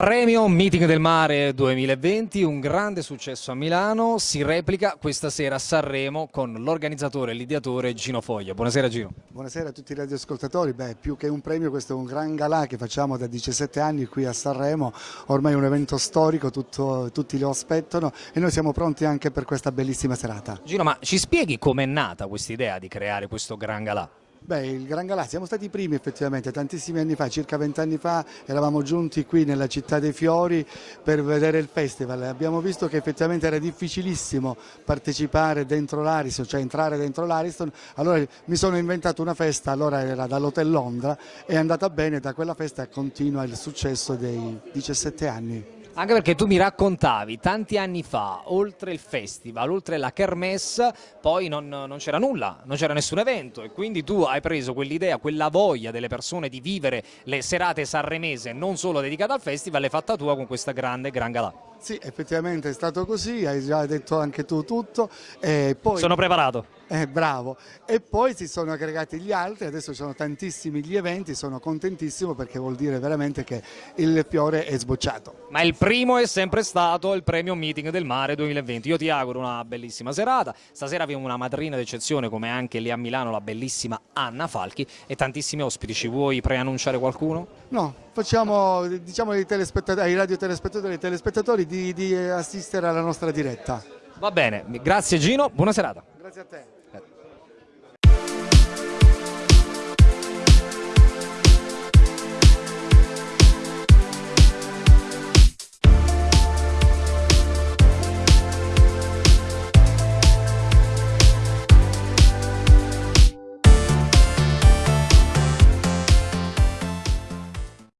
Premio Meeting del Mare 2020, un grande successo a Milano, si replica questa sera a Sanremo con l'organizzatore e l'ideatore Gino Foglia. Buonasera Gino. Buonasera a tutti i radioascoltatori, Beh, più che un premio questo è un gran galà che facciamo da 17 anni qui a Sanremo, ormai è un evento storico, tutto, tutti lo aspettano e noi siamo pronti anche per questa bellissima serata. Gino, ma ci spieghi com'è nata questa idea di creare questo gran galà? Beh, il Gran Galà, siamo stati i primi effettivamente, tantissimi anni fa, circa vent'anni fa, eravamo giunti qui nella città dei fiori per vedere il festival. Abbiamo visto che effettivamente era difficilissimo partecipare dentro l'Ariston, cioè entrare dentro l'Ariston, allora mi sono inventato una festa, allora era dall'Hotel Londra, è andata bene, da quella festa continua il successo dei 17 anni. Anche perché tu mi raccontavi tanti anni fa, oltre il festival, oltre la kermesse, poi non, non c'era nulla, non c'era nessun evento e quindi tu hai preso quell'idea, quella voglia delle persone di vivere le serate sanremese non solo dedicate al festival, l'hai fatta tua con questa grande gran galà. Sì, effettivamente è stato così, hai già detto anche tu tutto. Poi... Sono preparato. Eh, bravo. E poi si sono aggregati gli altri, adesso ci sono tantissimi gli eventi, sono contentissimo perché vuol dire veramente che il fiore è sbocciato. Ma il primo è sempre stato il premio Meeting del Mare 2020. Io ti auguro una bellissima serata. Stasera abbiamo una madrina d'eccezione come anche lì a Milano la bellissima Anna Falchi e tantissimi ospiti. Ci vuoi preannunciare qualcuno? No, facciamo diciamo ai, ai radiotelespettatori e ai telespettatori di, di assistere alla nostra diretta. Va bene, grazie Gino, buona serata. Grazie a te.